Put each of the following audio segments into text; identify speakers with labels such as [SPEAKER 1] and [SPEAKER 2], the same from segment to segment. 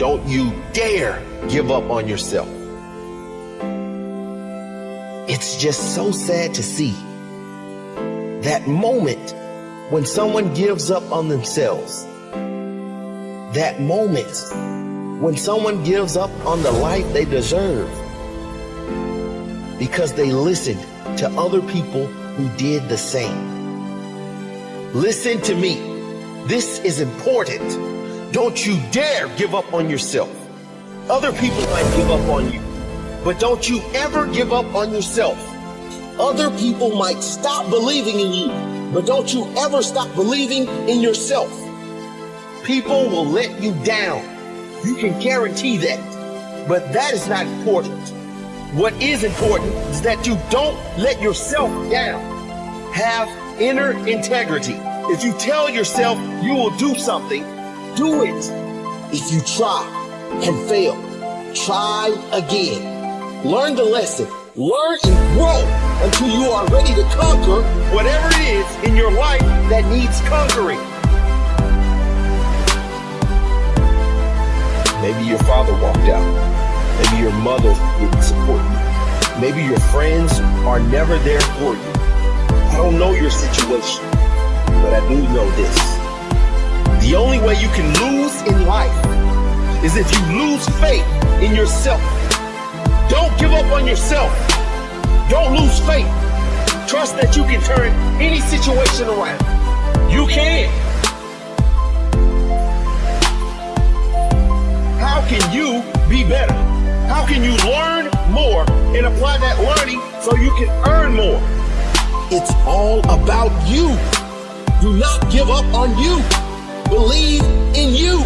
[SPEAKER 1] don't you dare give up on yourself. It's just so sad to see that moment when someone gives up on themselves. That moment when someone gives up on the life they deserve because they listened to other people who did the same. Listen to me. This is important. Don't you dare give up on yourself. Other people might give up on you, but don't you ever give up on yourself. Other people might stop believing in you, but don't you ever stop believing in yourself. People will let you down. You can guarantee that. But that is not important. What is important is that you don't let yourself down. Have inner integrity. If you tell yourself you will do something, do it. If you try and fail, try again. Learn the lesson. Learn and grow until you are ready to conquer whatever it is in your life that needs conquering. Maybe your father walked out. Maybe your mother wouldn't support you. Maybe your friends are never there for you. I don't know your situation, but I do know this. You can lose in life is if you lose faith in yourself. Don't give up on yourself. Don't lose faith. Trust that you can turn any situation around. You can. How can you be better? How can you learn more and apply that learning so you can earn more? It's all about you. Do not give up on you. Believe in you.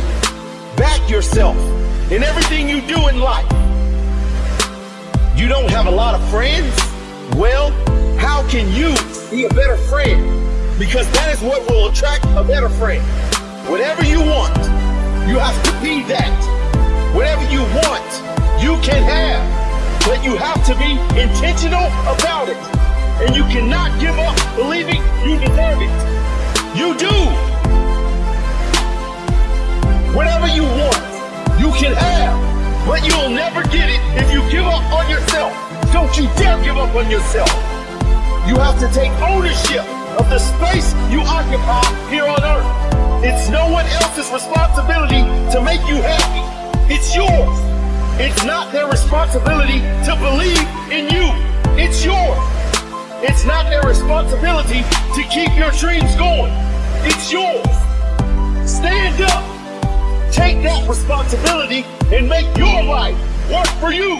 [SPEAKER 1] Back yourself in everything you do in life. You don't have a lot of friends? Well, how can you be a better friend? Because that is what will attract a better friend. Whatever you want, you have to be that. Whatever you want, you can have, but you have to be intentional about it. And you cannot give up believing you deserve it. You do. Whatever you want, you can have, but you'll never get it if you give up on yourself. Don't you dare give up on yourself. You have to take ownership of the space you occupy here on earth. It's no one else's responsibility to make you happy. It's yours. It's not their responsibility to believe in you. It's yours. It's not their responsibility to keep your dreams going. It's yours. Stand up. Take that responsibility and make your life work for you.